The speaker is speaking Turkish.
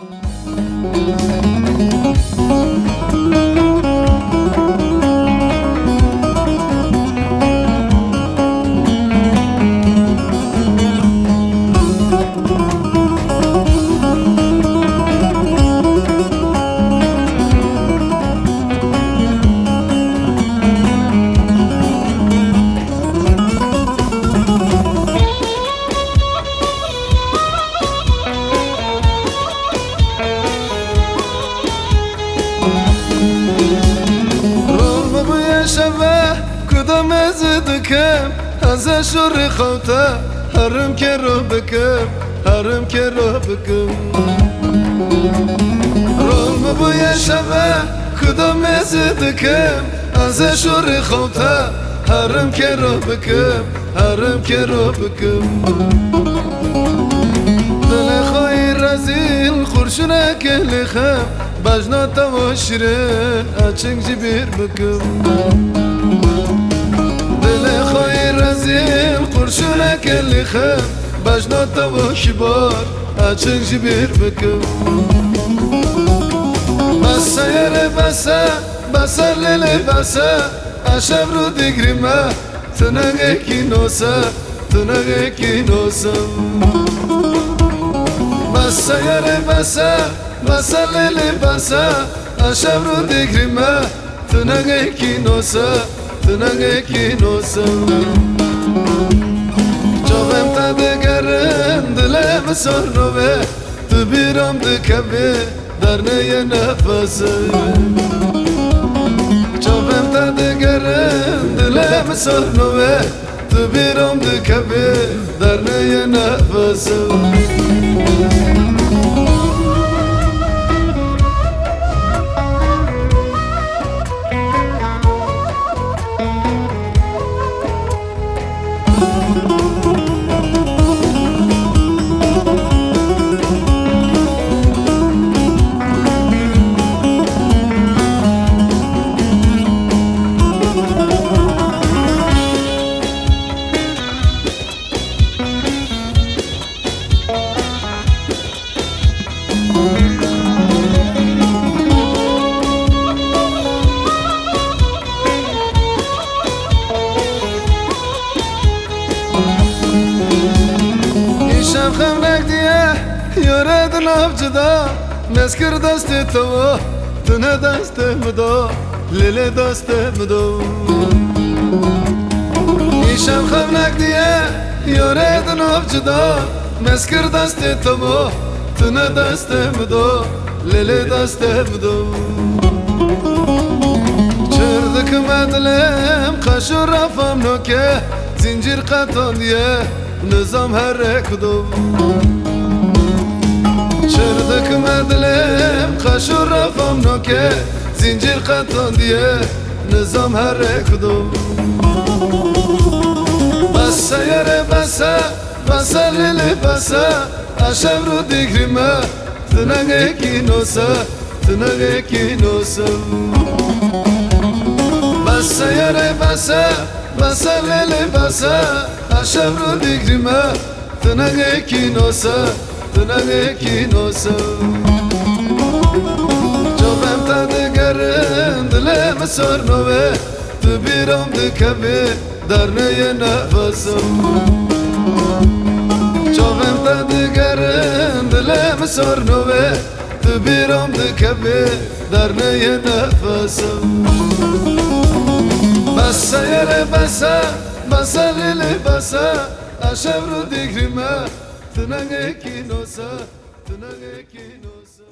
Thank you. دکم از شور خوته هرم که رو بکم هرم که رو بکم. رغم بو شبه کدام از دکم؟ از شور خوته هرم که رو بکم هرم که رو بکم. دل خواهی رزیل خورشونه که لخم بجنا تو شیرین اچنگ جبیر بکم. خواهی رزیل خورشونه که لخم بجنا تو شبار اچنگ جبیر بکم بسه یره بسه بسه لیلی بسه اشب رو دیگریمه تنگه کی نوسه تنگه کی نوسم بسه یاره بسه بسه لیلی بسه اشب رو دیگریمه تنگه کی نوسه تنگه کی نوسه Çavem te degerim dile misarove Tıbiram dikebi derneye nefesi. Çavem te degerim dile misarove Tıbiram dikebi derneye nefesi. دیه یاره دن افجدا مسکر دست تو تنه دست مدا لیل دست مدا شب خمرک دیه یاره دن افجدا مسکر دست تو تنه دست مدا لیل دست مدا چردک مدلم خشو رفم نوکه زنجیر قطان دیه نظام هر کدوم Şırdık medlem kaşur rafam noke. Zincir katan diye nizam herek do Basa yere basa Basa lili basa Aşevru dikrime Tınang ekinosa Tınang ekinosa Basa yere basa Basa lili basa Aşevru dikrime Tınang ekinosa رو دیگریمه تنگه کی نوسه تنگه کی نوسه جابم تا دگرن دلم سر نوه تو بیرم دکبه در نیه نفسم جابم تا دگرن دلم سر نوه تو بیرم دکبه در نیه نفسم بسه یره بسه بسه لیلی بسه اشب رو دیگریمه tınang hani ekinosa tınang hani ekinosa